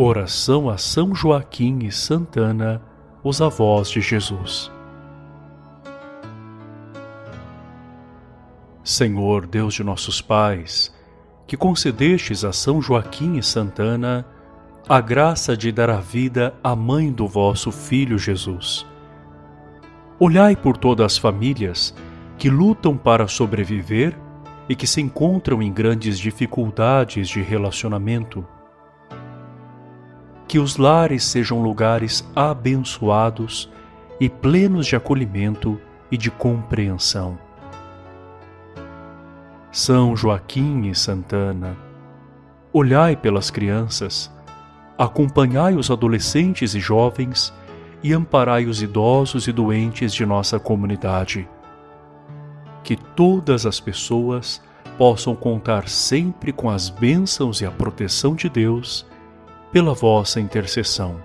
Oração a São Joaquim e Santana, os avós de Jesus. Senhor Deus de nossos pais, que concedestes a São Joaquim e Santana a graça de dar a vida à mãe do vosso Filho Jesus. Olhai por todas as famílias que lutam para sobreviver e que se encontram em grandes dificuldades de relacionamento. Que os lares sejam lugares abençoados e plenos de acolhimento e de compreensão. São Joaquim e Santana, olhai pelas crianças, acompanhai os adolescentes e jovens e amparai os idosos e doentes de nossa comunidade que todas as pessoas possam contar sempre com as bênçãos e a proteção de Deus pela vossa intercessão.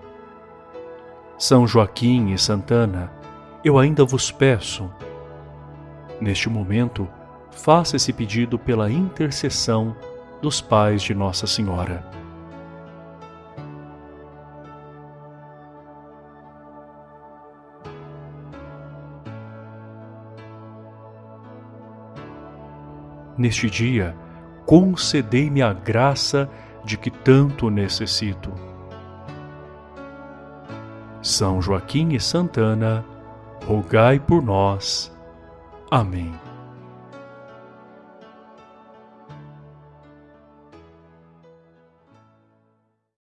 São Joaquim e Santana, eu ainda vos peço, neste momento, faça esse pedido pela intercessão dos pais de Nossa Senhora. Neste dia, concedei-me a graça de que tanto necessito. São Joaquim e Santana, rogai por nós. Amém.